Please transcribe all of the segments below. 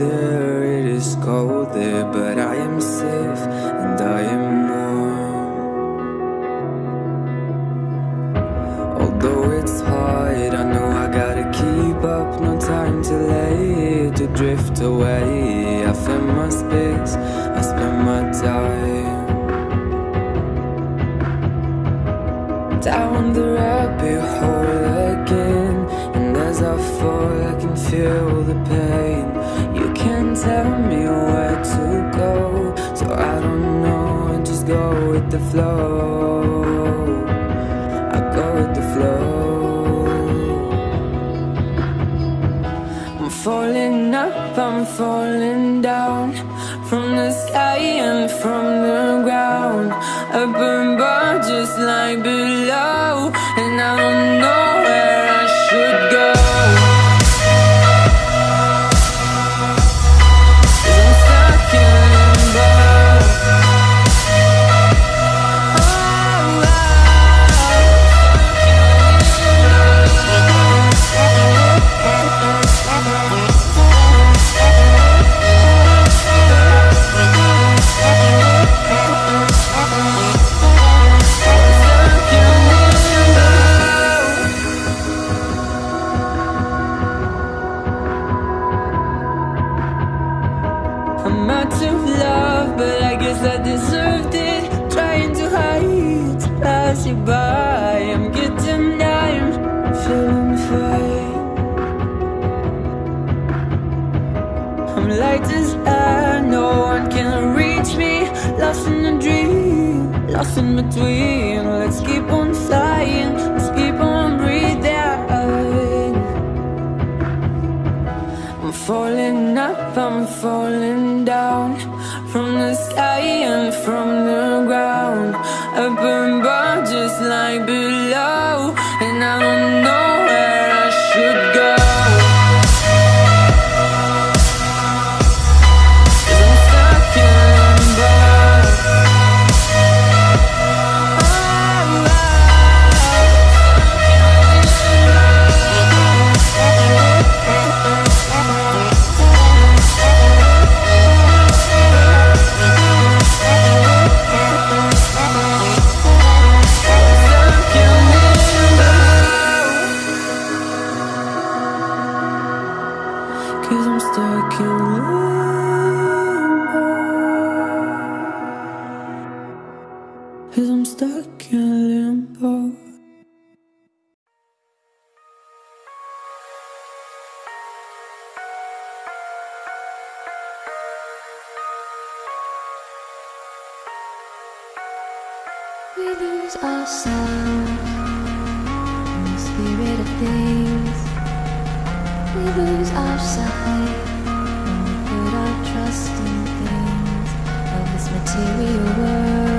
there, it is cold there But I am safe and I am warm. Although it's hard, I know I gotta keep up. No time to lay, to drift away. I find my space, I spend my time. Down the rabbit hole again And as I fall I can feel the pain Can't tell me where to go. So I don't know, just go with the flow. I go with the flow. I'm falling up, I'm falling down. From the sky and from the ground. Up above just like I'm out of love, but I guess I deserved it. Trying to hide, to pass you by. I'm getting down, feeling fine. I'm light as air, no one can reach me. Lost in a dream, lost in between. Let's keep on flying, falling up, I'm falling down. From the sky and from the ground. Up above just like below. And I don't know where I should go We lose ourselves in the spirit of things. We lose our sight when we put our trust in things of this material world,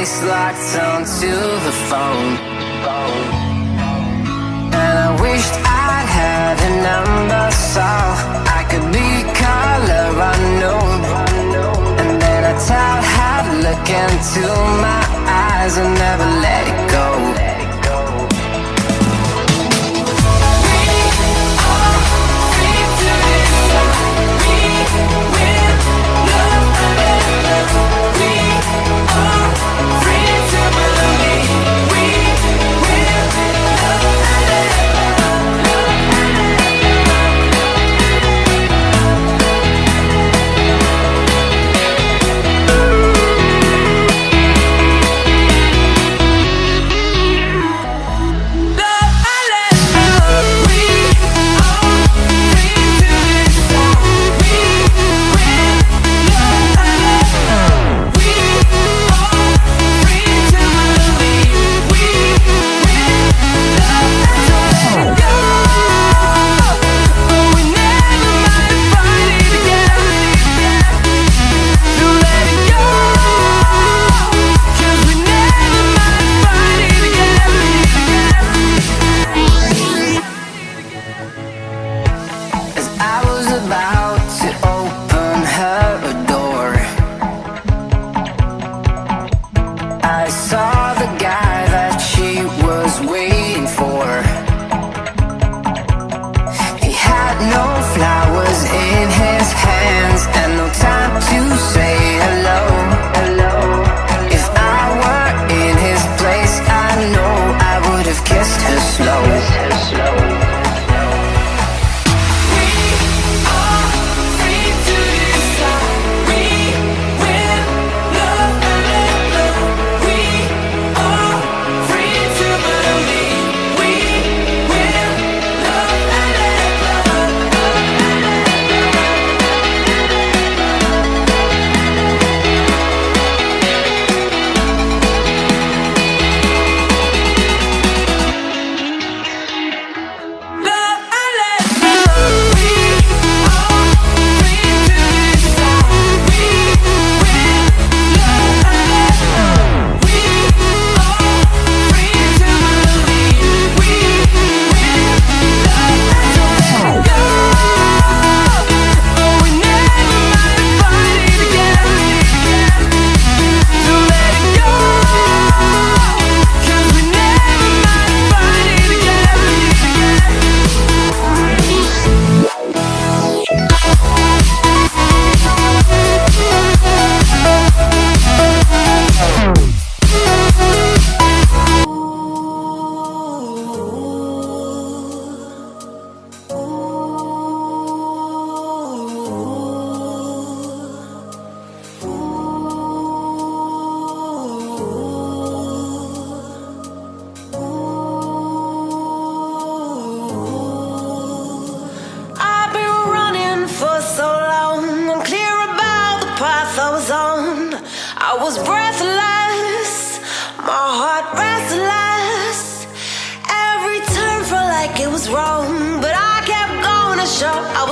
face locked onto the phone. And I wished I'd had a number so I could be color unknown. And then I tell her, look into my eyes and never let it go. saw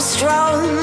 strong.